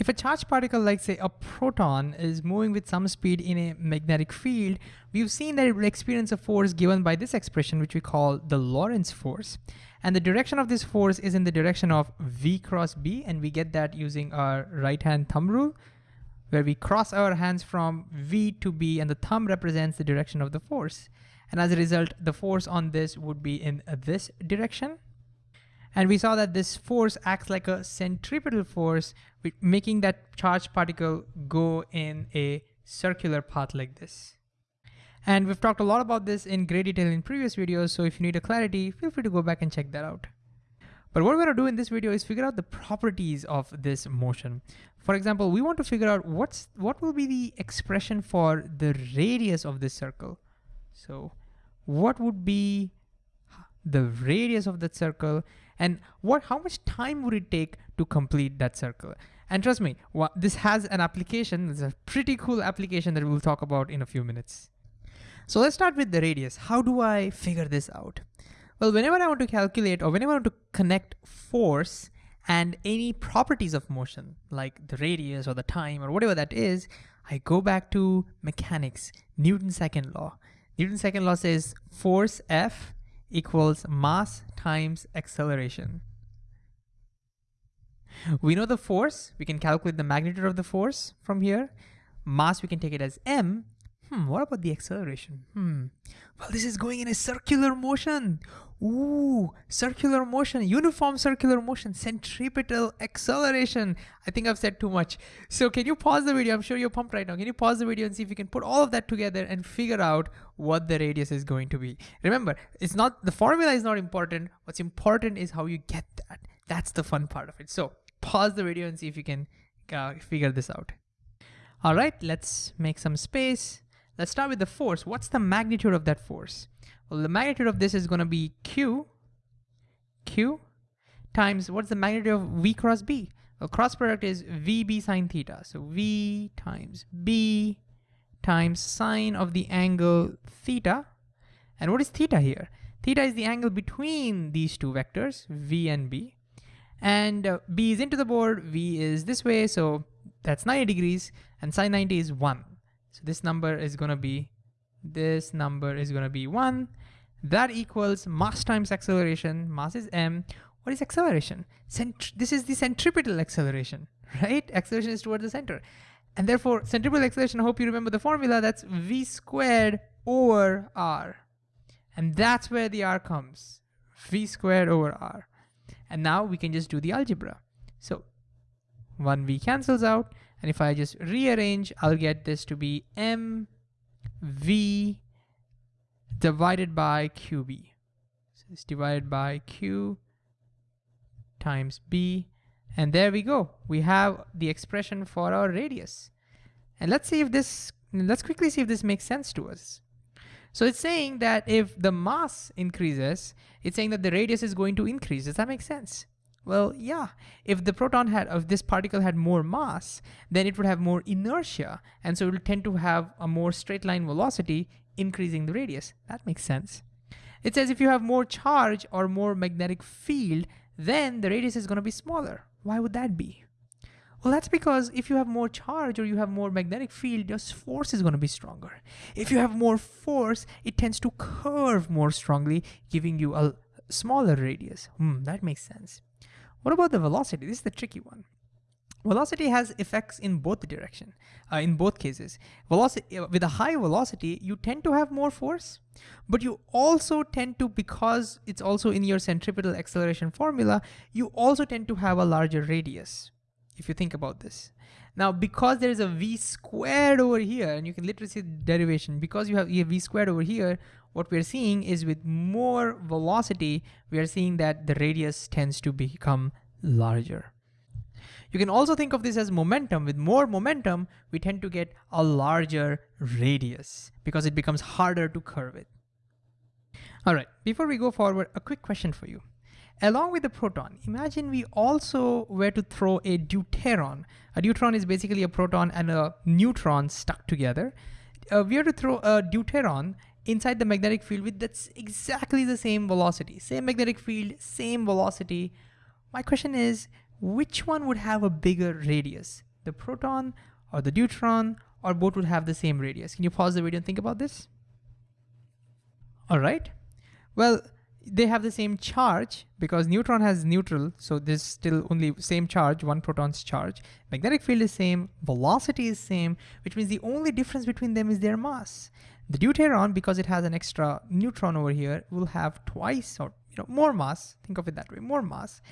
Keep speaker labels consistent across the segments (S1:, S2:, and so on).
S1: If a charged particle like say a proton is moving with some speed in a magnetic field, we've seen that it will experience a force given by this expression which we call the Lorentz force. And the direction of this force is in the direction of V cross B and we get that using our right hand thumb rule where we cross our hands from V to B and the thumb represents the direction of the force. And as a result, the force on this would be in this direction. And we saw that this force acts like a centripetal force, making that charged particle go in a circular path like this. And we've talked a lot about this in great detail in previous videos, so if you need a clarity, feel free to go back and check that out. But what we're gonna do in this video is figure out the properties of this motion. For example, we want to figure out what's what will be the expression for the radius of this circle. So what would be the radius of that circle and what how much time would it take to complete that circle? And trust me this has an application it's a pretty cool application that we'll talk about in a few minutes. So let's start with the radius. How do i figure this out? Well whenever i want to calculate or whenever i want to connect force and any properties of motion like the radius or the time or whatever that is i go back to mechanics newton's second law. Newton's second law says force f equals mass times acceleration. We know the force, we can calculate the magnitude of the force from here. Mass, we can take it as m. Hmm, what about the acceleration? Hmm, well, this is going in a circular motion. Ooh, circular motion, uniform circular motion, centripetal acceleration. I think I've said too much. So can you pause the video? I'm sure you're pumped right now. Can you pause the video and see if you can put all of that together and figure out what the radius is going to be? Remember, it's not, the formula is not important. What's important is how you get that. That's the fun part of it. So pause the video and see if you can uh, figure this out. All right, let's make some space. Let's start with the force. What's the magnitude of that force? Well, the magnitude of this is going to be Q, Q times what's the magnitude of V cross B? Well, cross product is VB sine theta. So V times B times sine of the angle theta. And what is theta here? Theta is the angle between these two vectors, V and B. And uh, B is into the board, V is this way, so that's 90 degrees, and sine 90 is 1. So this number is going to be this number is going to be 1. That equals mass times acceleration. Mass is m. What is acceleration? Cent this is the centripetal acceleration, right? Acceleration is toward the center. And therefore, centripetal acceleration, I hope you remember the formula, that's v squared over r. And that's where the r comes, v squared over r. And now we can just do the algebra. So 1v cancels out, and if I just rearrange, I'll get this to be m V divided by QB. So it's divided by Q times B. And there we go. We have the expression for our radius. And let's see if this, let's quickly see if this makes sense to us. So it's saying that if the mass increases, it's saying that the radius is going to increase. Does that make sense? Well, yeah, if the proton had, if this particle had more mass, then it would have more inertia. And so it will tend to have a more straight line velocity, increasing the radius. That makes sense. It says if you have more charge or more magnetic field, then the radius is gonna be smaller. Why would that be? Well, that's because if you have more charge or you have more magnetic field, your force is going to be stronger. If you have more force, it tends to curve more strongly, giving you a smaller radius. Hmm, that makes sense. What about the velocity? This is the tricky one. Velocity has effects in both direction, uh, in both cases. Velocity uh, with a high velocity, you tend to have more force, but you also tend to, because it's also in your centripetal acceleration formula, you also tend to have a larger radius, if you think about this. Now, because there is a v squared over here, and you can literally see the derivation, because you have a v squared over here, what we're seeing is with more velocity, we are seeing that the radius tends to become larger. You can also think of this as momentum. With more momentum, we tend to get a larger radius because it becomes harder to curve it. All right, before we go forward, a quick question for you. Along with the proton, imagine we also were to throw a deuteron. A deuteron is basically a proton and a neutron stuck together. Uh, we are to throw a deuteron inside the magnetic field with that's exactly the same velocity, same magnetic field, same velocity. My question is, which one would have a bigger radius, the proton or the deuteron or both would have the same radius. Can you pause the video and think about this? All right. Well, they have the same charge because neutron has neutral, so there's still only same charge, one proton's charge. Magnetic field is same, velocity is same, which means the only difference between them is their mass. The deuteron, because it has an extra neutron over here, will have twice or you know more mass, think of it that way, more mass,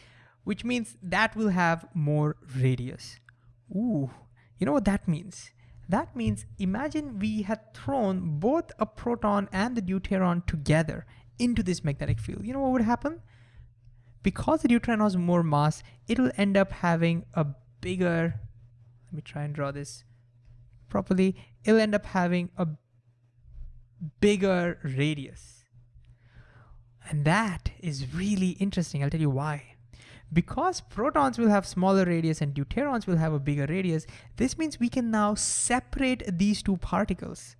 S1: which means that will have more radius. Ooh, you know what that means? That means imagine we had thrown both a proton and the deuteron together into this magnetic field. You know what would happen? Because the deuteron has more mass, it'll end up having a bigger, let me try and draw this properly. It'll end up having a bigger radius. And that is really interesting. I'll tell you why. Because protons will have smaller radius and deuterons will have a bigger radius, this means we can now separate these two particles.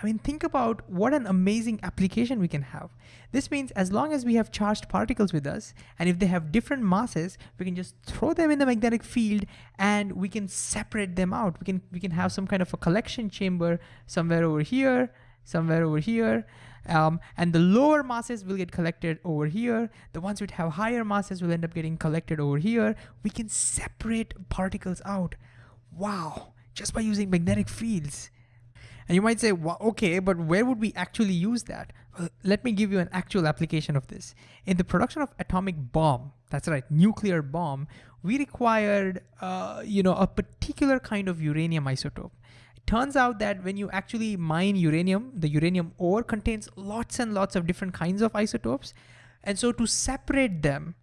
S1: I mean, think about what an amazing application we can have. This means as long as we have charged particles with us, and if they have different masses, we can just throw them in the magnetic field and we can separate them out. We can, we can have some kind of a collection chamber somewhere over here, somewhere over here, um, and the lower masses will get collected over here. The ones which have higher masses will end up getting collected over here. We can separate particles out. Wow, just by using magnetic fields. And you might say, well, okay, but where would we actually use that? Well, let me give you an actual application of this. In the production of atomic bomb, that's right, nuclear bomb, we required, uh, you know, a particular kind of uranium isotope. Turns out that when you actually mine uranium, the uranium ore contains lots and lots of different kinds of isotopes. And so to separate them,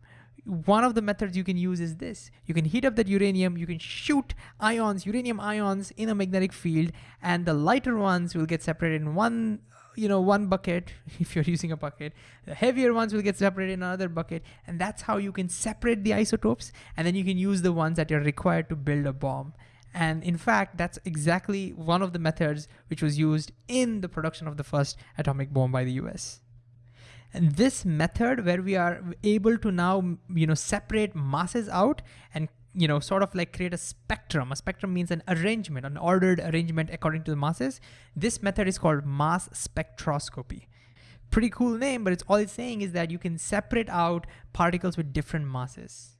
S1: one of the methods you can use is this. You can heat up that uranium, you can shoot ions, uranium ions in a magnetic field, and the lighter ones will get separated in one you know, one bucket, if you're using a bucket, the heavier ones will get separated in another bucket. And that's how you can separate the isotopes. And then you can use the ones that are required to build a bomb. And in fact, that's exactly one of the methods which was used in the production of the first atomic bomb by the US. And this method where we are able to now, you know, separate masses out and you know, sort of like create a spectrum. A spectrum means an arrangement, an ordered arrangement according to the masses. This method is called mass spectroscopy. Pretty cool name, but it's all it's saying is that you can separate out particles with different masses.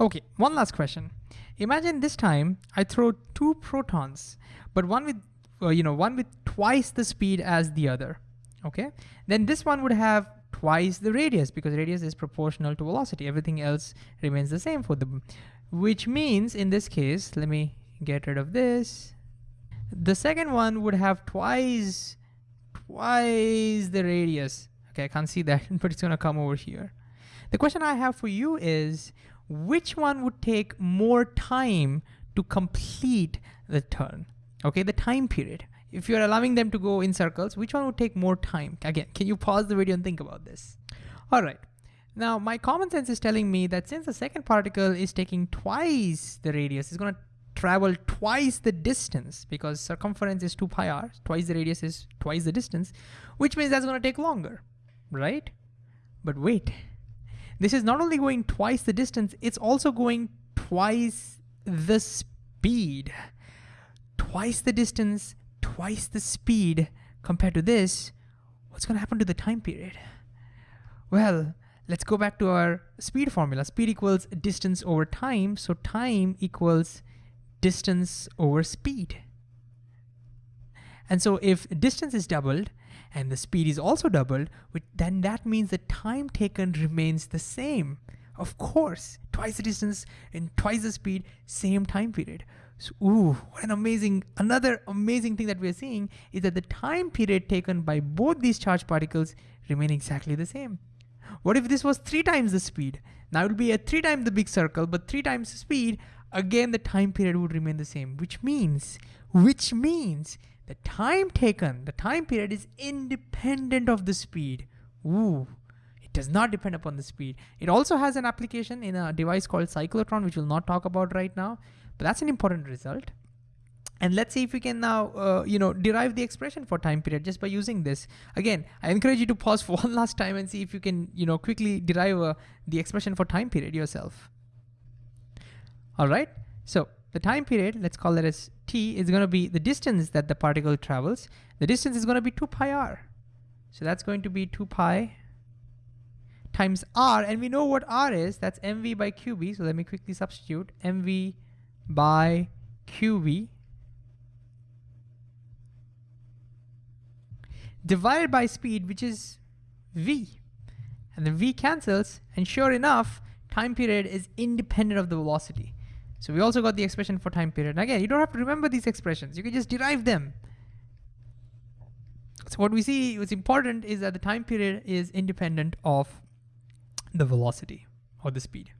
S1: Okay, one last question. Imagine this time I throw two protons, but one with, uh, you know, one with twice the speed as the other okay? Then this one would have twice the radius because radius is proportional to velocity. Everything else remains the same for them, which means in this case, let me get rid of this. The second one would have twice, twice the radius. Okay, I can't see that, but it's gonna come over here. The question I have for you is, which one would take more time to complete the turn? Okay, the time period if you're allowing them to go in circles, which one would take more time? Again, can you pause the video and think about this? All right. Now, my common sense is telling me that since the second particle is taking twice the radius, it's gonna travel twice the distance because circumference is 2 pi r, twice the radius is twice the distance, which means that's gonna take longer, right? But wait, this is not only going twice the distance, it's also going twice the speed. Twice the distance, twice the speed compared to this, what's gonna happen to the time period? Well, let's go back to our speed formula. Speed equals distance over time, so time equals distance over speed. And so if distance is doubled and the speed is also doubled, then that means the time taken remains the same. Of course, twice the distance and twice the speed, same time period. So, ooh, what an amazing, another amazing thing that we're seeing is that the time period taken by both these charged particles remain exactly the same. What if this was three times the speed? Now it would be a three times the big circle, but three times the speed, again the time period would remain the same, which means, which means the time taken, the time period is independent of the speed. Ooh, it does not depend upon the speed. It also has an application in a device called cyclotron, which we'll not talk about right now. But that's an important result. And let's see if we can now, uh, you know, derive the expression for time period just by using this. Again, I encourage you to pause for one last time and see if you can, you know, quickly derive uh, the expression for time period yourself. All right, so the time period, let's call it as t, is gonna be the distance that the particle travels. The distance is gonna be two pi r. So that's going to be two pi times r, and we know what r is, that's mv by qv. So let me quickly substitute mv by qv divided by speed, which is v. And then v cancels, and sure enough, time period is independent of the velocity. So we also got the expression for time period. And again, you don't have to remember these expressions. You can just derive them. So what we see, what's important is that the time period is independent of the velocity or the speed.